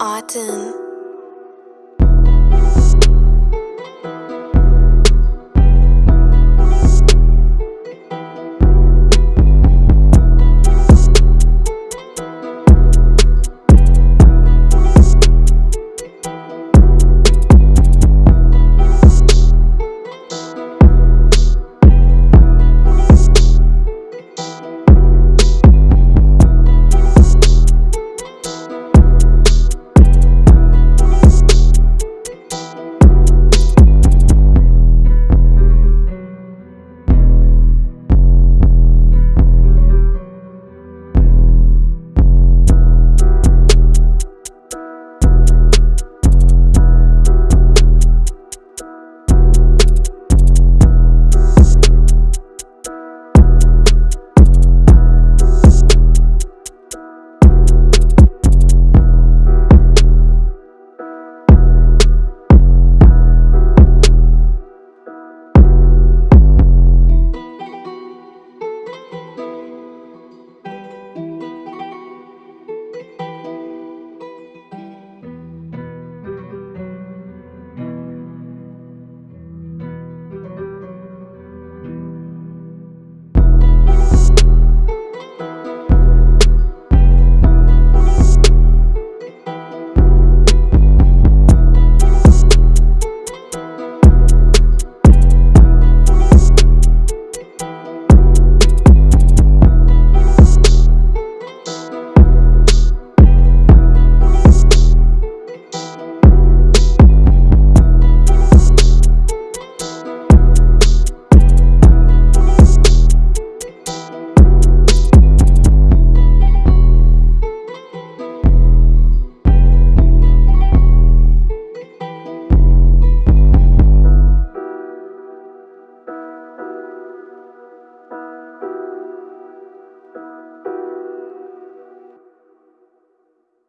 Autumn.